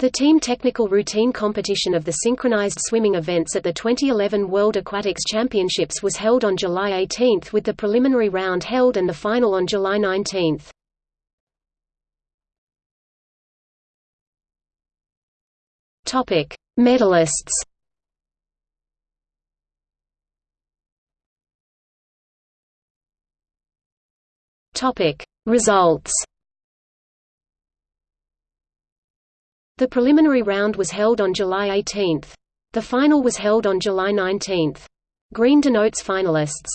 The team technical routine competition of the synchronized swimming events at the 2011 World Aquatics Championships was held on July 18 with the preliminary round held and the final on July 19. Topic: Medalists. Topic: Results. The preliminary round was held on July 18. The final was held on July 19. Green denotes finalists.